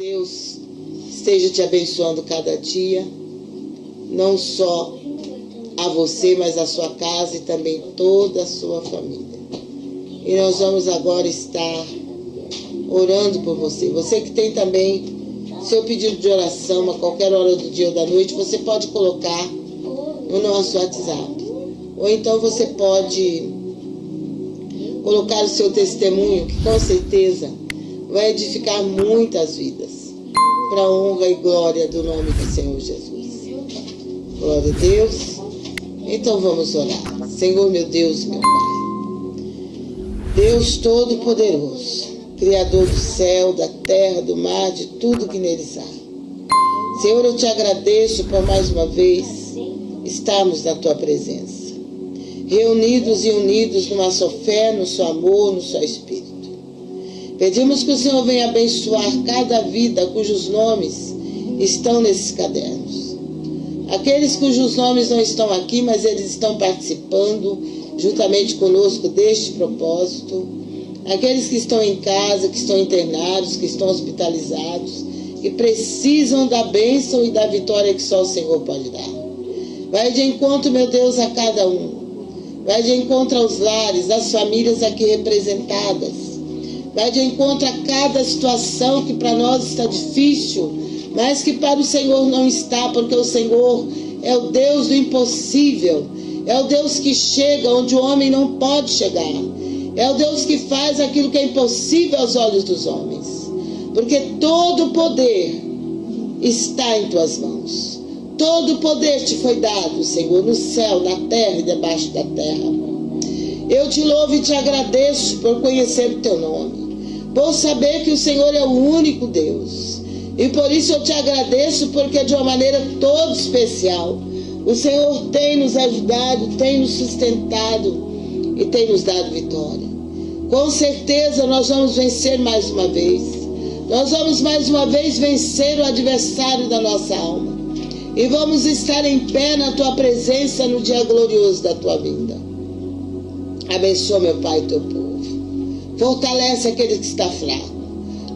Deus esteja te abençoando cada dia, não só a você, mas a sua casa e também toda a sua família. E nós vamos agora estar orando por você. Você que tem também seu pedido de oração a qualquer hora do dia ou da noite, você pode colocar no nosso WhatsApp. Ou então você pode colocar o seu testemunho, que com certeza vai edificar muitas vidas, para honra e glória do nome do Senhor Jesus. Glória a Deus. Então vamos orar. Senhor meu Deus, meu Pai. Deus Todo-Poderoso, Criador do céu, da terra, do mar, de tudo que neles há. Senhor, eu te agradeço por mais uma vez estarmos na tua presença. Reunidos e unidos numa só fé, no seu amor, no seu espírito. Pedimos que o Senhor venha abençoar cada vida cujos nomes estão nesses cadernos. Aqueles cujos nomes não estão aqui, mas eles estão participando juntamente conosco deste propósito. Aqueles que estão em casa, que estão internados, que estão hospitalizados, que precisam da bênção e da vitória que só o Senhor pode dar. Vai de encontro, meu Deus, a cada um. Vai de encontro aos lares, às famílias aqui representadas Vai de encontro a cada situação que para nós está difícil, mas que para o Senhor não está, porque o Senhor é o Deus do impossível. É o Deus que chega onde o homem não pode chegar. É o Deus que faz aquilo que é impossível aos olhos dos homens. Porque todo o poder está em tuas mãos. Todo o poder te foi dado, Senhor, no céu, na terra e debaixo da terra. Eu te louvo e te agradeço por conhecer o teu nome por saber que o Senhor é o único Deus. E por isso eu te agradeço, porque de uma maneira toda especial, o Senhor tem nos ajudado, tem nos sustentado e tem nos dado vitória. Com certeza nós vamos vencer mais uma vez. Nós vamos mais uma vez vencer o adversário da nossa alma. E vamos estar em pé na tua presença no dia glorioso da tua vinda. Abençoa, meu Pai, teu povo. Fortalece aquele que está fraco.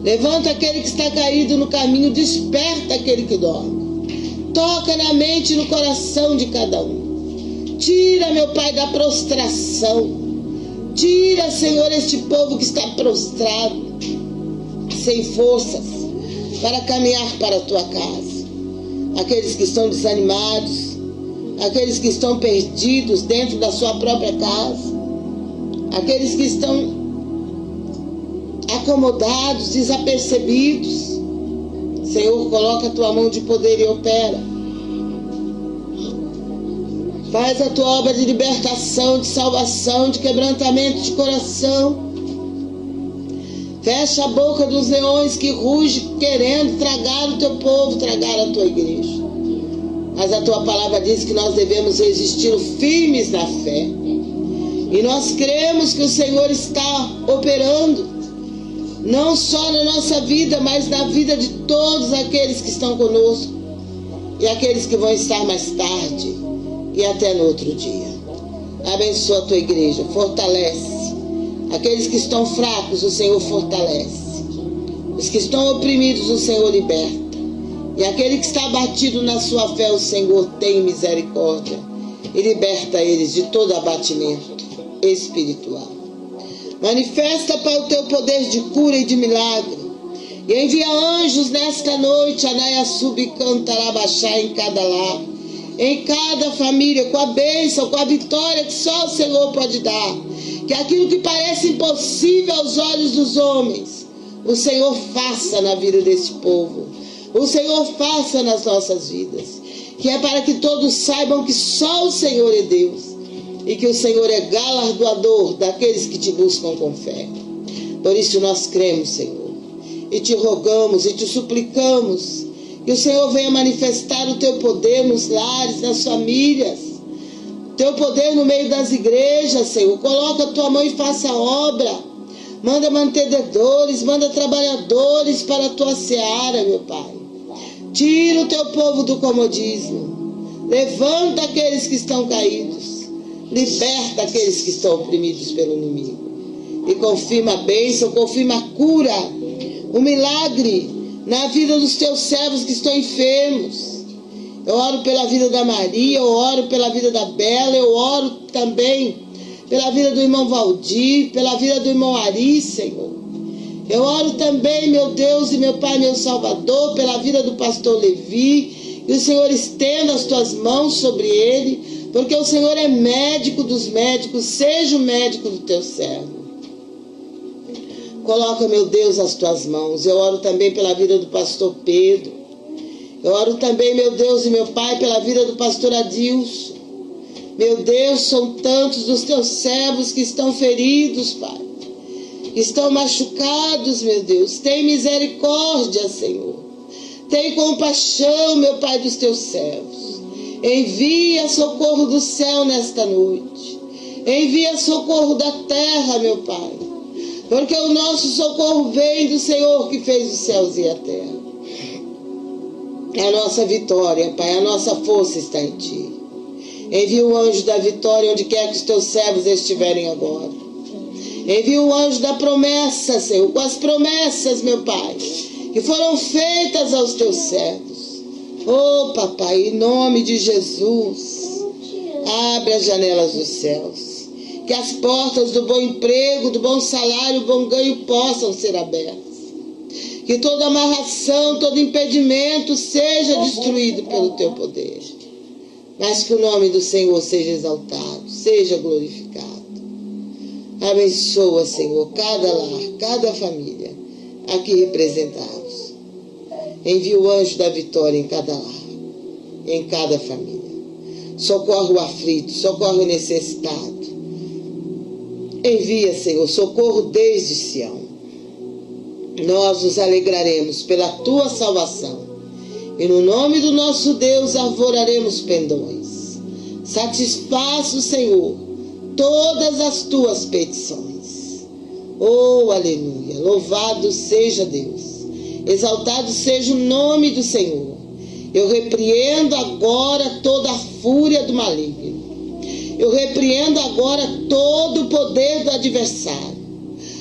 Levanta aquele que está caído no caminho. Desperta aquele que dorme. Toca na mente e no coração de cada um. Tira, meu Pai, da prostração. Tira, Senhor, este povo que está prostrado, sem forças, para caminhar para a tua casa. Aqueles que estão desanimados, aqueles que estão perdidos dentro da sua própria casa, aqueles que estão acomodados, desapercebidos. Senhor, coloca a tua mão de poder e opera. Faz a tua obra de libertação, de salvação, de quebrantamento de coração. Fecha a boca dos leões que rugem querendo tragar o teu povo, tragar a tua igreja. Mas a tua palavra diz que nós devemos resistir firmes na fé. E nós cremos que o Senhor está operando não só na nossa vida, mas na vida de todos aqueles que estão conosco e aqueles que vão estar mais tarde e até no outro dia. Abençoa a tua igreja, fortalece. Aqueles que estão fracos, o Senhor fortalece. Os que estão oprimidos, o Senhor liberta. E aquele que está abatido na sua fé, o Senhor tem misericórdia e liberta eles de todo abatimento espiritual. Manifesta, Pai, o teu poder de cura e de milagre. E envia anjos nesta noite, Anaia Subcantarabachá, em cada lar, em cada família, com a bênção, com a vitória que só o Senhor pode dar. Que aquilo que parece impossível aos olhos dos homens, o Senhor faça na vida desse povo. O Senhor faça nas nossas vidas. Que é para que todos saibam que só o Senhor é Deus e que o Senhor é galardoador daqueles que te buscam com fé. Por isso nós cremos, Senhor, e te rogamos e te suplicamos que o Senhor venha manifestar o teu poder nos lares, nas famílias, teu poder no meio das igrejas, Senhor. Coloca a tua mão e faça a obra. Manda mantenedores, manda trabalhadores para a tua seara, meu Pai. Tira o teu povo do comodismo. Levanta aqueles que estão caídos. Liberta aqueles que estão oprimidos pelo inimigo. E confirma a bênção, confirma a cura, o milagre na vida dos teus servos que estão enfermos. Eu oro pela vida da Maria, eu oro pela vida da Bela, eu oro também pela vida do irmão Valdir, pela vida do irmão Ari, Senhor. Eu oro também, meu Deus e meu Pai, meu Salvador, pela vida do pastor Levi, que o Senhor estenda as tuas mãos sobre ele, porque o Senhor é médico dos médicos, seja o médico do teu servo. Coloca, meu Deus, as tuas mãos. Eu oro também pela vida do pastor Pedro. Eu oro também, meu Deus e meu Pai, pela vida do pastor Adilson. Meu Deus, são tantos dos teus servos que estão feridos, Pai. Estão machucados, meu Deus. Tem misericórdia, Senhor. Tem compaixão, meu Pai, dos teus servos. Envia socorro do céu nesta noite. Envia socorro da terra, meu Pai. Porque o nosso socorro vem do Senhor que fez os céus e a terra. É a nossa vitória, Pai. A nossa força está em Ti. Envia o anjo da vitória onde quer que os teus servos estiverem agora. Envia o anjo da promessa, Senhor, com as promessas, meu Pai, que foram feitas aos teus servos. Oh, papai, em nome de Jesus, abre as janelas dos céus. Que as portas do bom emprego, do bom salário, do bom ganho possam ser abertas. Que toda amarração, todo impedimento seja destruído pelo teu poder mas que o nome do Senhor seja exaltado, seja glorificado. Abençoa, Senhor, cada lar, cada família aqui representados. Envia o anjo da vitória em cada lar, em cada família. Socorre o aflito, socorre o necessitado. Envia, Senhor, socorro desde Sião. Nós nos alegraremos pela tua salvação e no nome do nosso Deus arvoraremos pendões. Satisfaça Senhor todas as tuas petições. Oh, aleluia! Louvado seja Deus. Exaltado seja o nome do Senhor. Eu repreendo agora toda a fúria do maligno. Eu repreendo agora todo o poder do adversário.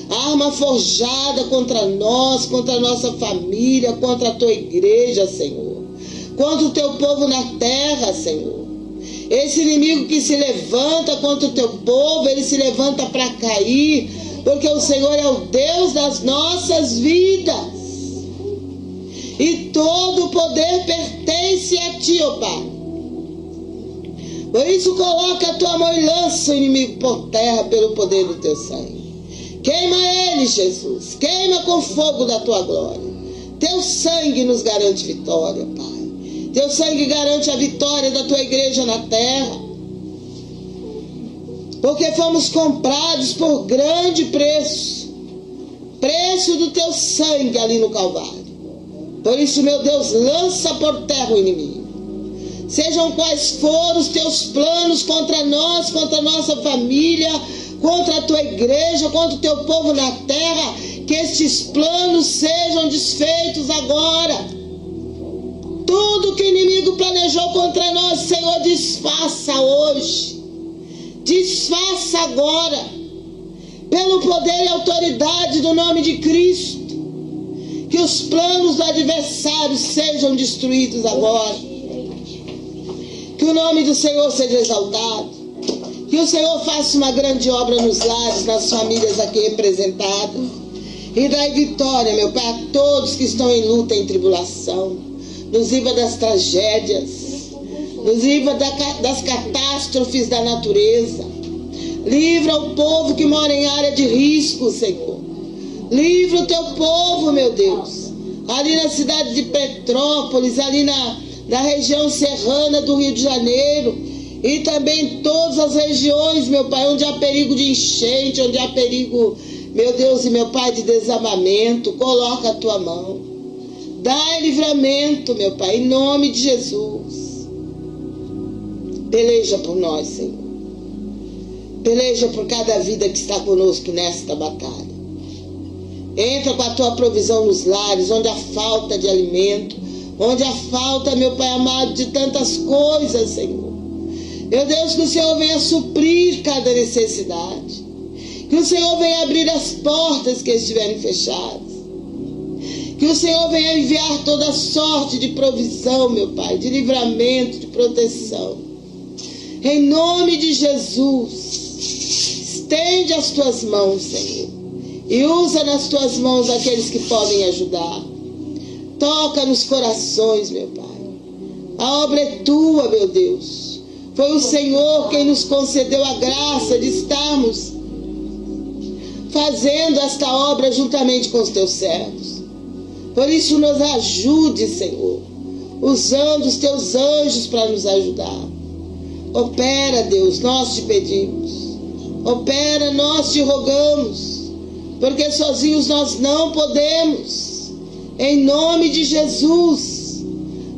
Arma forjada contra nós, contra a nossa família, contra a tua igreja, Senhor contra o teu povo na terra, Senhor. Esse inimigo que se levanta contra o teu povo, ele se levanta para cair, porque o Senhor é o Deus das nossas vidas. E todo o poder pertence a ti, ó Pai. Por isso coloca a tua mão e lança o inimigo por terra pelo poder do teu sangue. Queima ele, Jesus. Queima com fogo da tua glória. Teu sangue nos garante vitória, Pai. Teu sangue garante a vitória da tua igreja na terra. Porque fomos comprados por grande preço preço do teu sangue ali no Calvário. Por isso, meu Deus, lança por terra o inimigo. Sejam quais forem os teus planos contra nós, contra a nossa família, contra a tua igreja, contra o teu povo na terra, que estes planos sejam desfeitos agora tudo que o inimigo planejou contra nós, Senhor, desfaça hoje. Desfaça agora. Pelo poder e autoridade do nome de Cristo. Que os planos do adversário sejam destruídos agora. Que o nome do Senhor seja exaltado. Que o Senhor faça uma grande obra nos lares, nas famílias aqui representadas. E dai vitória, meu Pai, a todos que estão em luta, em tribulação nos livra das tragédias, nos livra das catástrofes da natureza. Livra o povo que mora em área de risco, Senhor. Livra o teu povo, meu Deus. Ali na cidade de Petrópolis, ali na, na região serrana do Rio de Janeiro. E também todas as regiões, meu Pai, onde há perigo de enchente, onde há perigo, meu Deus e meu Pai, de desabamento. Coloca a tua mão. Dai livramento, meu Pai, em nome de Jesus. Peleja por nós, Senhor. Peleja por cada vida que está conosco nesta batalha. Entra com a tua provisão nos lares, onde há falta de alimento, onde há falta, meu Pai amado, de tantas coisas, Senhor. Meu Deus, que o Senhor venha suprir cada necessidade. Que o Senhor venha abrir as portas que estiverem fechadas. Que o Senhor venha enviar toda sorte de provisão, meu Pai, de livramento, de proteção. Em nome de Jesus, estende as tuas mãos, Senhor, e usa nas tuas mãos aqueles que podem ajudar. Toca nos corações, meu Pai. A obra é tua, meu Deus. Foi o Senhor quem nos concedeu a graça de estarmos fazendo esta obra juntamente com os teus servos. Por isso, nos ajude, Senhor, usando os teus anjos para nos ajudar. Opera, Deus, nós te pedimos. Opera, nós te rogamos, porque sozinhos nós não podemos. Em nome de Jesus,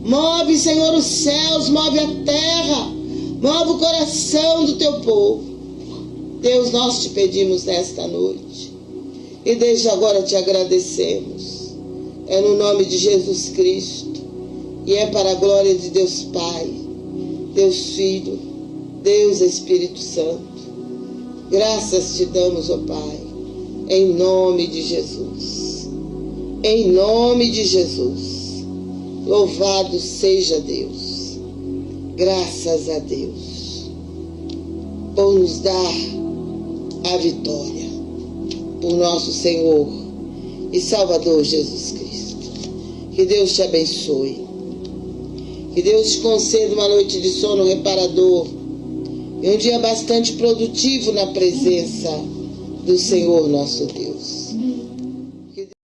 move, Senhor, os céus, move a terra, move o coração do teu povo. Deus, nós te pedimos nesta noite. E desde agora te agradecemos. É no nome de Jesus Cristo. E é para a glória de Deus Pai, Deus Filho, Deus Espírito Santo. Graças te damos, ó Pai, em nome de Jesus. Em nome de Jesus. Louvado seja Deus. Graças a Deus. Por nos dar a vitória. Por nosso Senhor e Salvador Jesus Cristo. Que Deus te abençoe. Que Deus te conceda uma noite de sono reparador e um dia bastante produtivo na presença do Senhor nosso Deus.